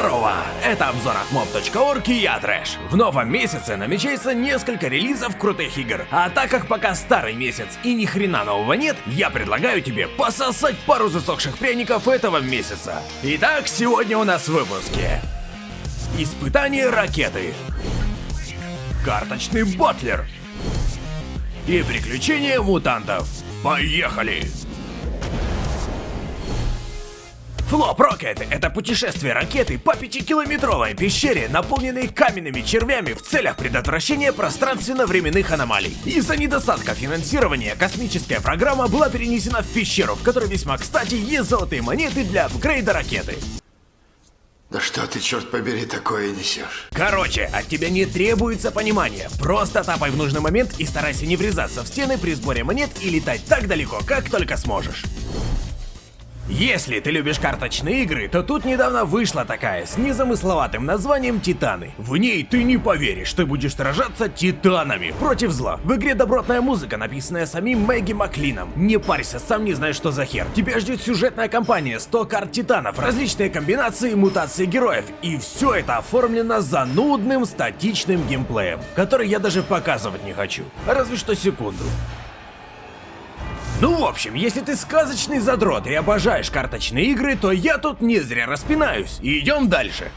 Здорово! Это обзор от mob.org и я Трэш. В новом месяце намечается несколько релизов крутых игр. А так как пока старый месяц и ни хрена нового нет, я предлагаю тебе пососать пару засохших пряников этого месяца. Итак, сегодня у нас в выпуске. Испытание ракеты. Карточный ботлер. И приключения мутантов. Поехали! Флоп Рокет — это путешествие ракеты по пятикилометровой пещере, наполненной каменными червями в целях предотвращения пространственно-временных аномалий. Из-за недостатка финансирования космическая программа была перенесена в пещеру, в которой весьма кстати есть золотые монеты для апгрейда ракеты. Да что ты, черт побери, такое несешь? Короче, от тебя не требуется понимания. Просто тапай в нужный момент и старайся не врезаться в стены при сборе монет и летать так далеко, как только сможешь. Если ты любишь карточные игры, то тут недавно вышла такая с незамысловатым названием Титаны. В ней ты не поверишь, ты будешь сражаться титанами против зла. В игре добротная музыка, написанная самим Мэгги Маклином. Не парься, сам не знаешь, что за хер. Тебя ждет сюжетная кампания 100 карт титанов, различные комбинации, мутации героев. И все это оформлено занудным статичным геймплеем, который я даже показывать не хочу. Разве что секунду. Ну, в общем, если ты сказочный задрот и обожаешь карточные игры, то я тут не зря распинаюсь. Идем дальше.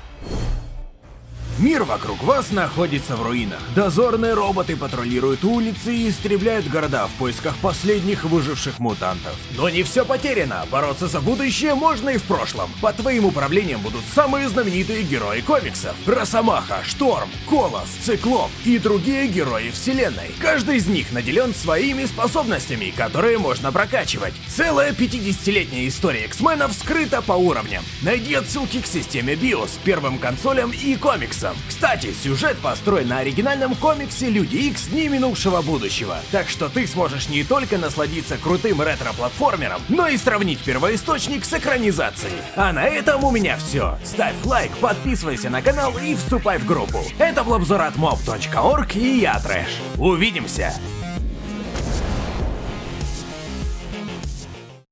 Мир вокруг вас находится в руинах. Дозорные роботы патрулируют улицы и истребляют города в поисках последних выживших мутантов. Но не все потеряно. Бороться за будущее можно и в прошлом. Под твоим управлением будут самые знаменитые герои комиксов. Росомаха, Шторм, Колос, Циклоп и другие герои вселенной. Каждый из них наделен своими способностями, которые можно прокачивать. Целая 50-летняя история X-менов скрыта по уровням. Найди отсылки к системе BIOS, первым консолям и комиксам комиксам. Кстати, сюжет построен на оригинальном комиксе Люди Икс Дни минувшего будущего. Так что ты сможешь не только насладиться крутым ретро-платформером, но и сравнить первоисточник с экранизацией. А на этом у меня все. Ставь лайк, подписывайся на канал и вступай в группу. Это был обзор от mob.org и я Трэш. Увидимся!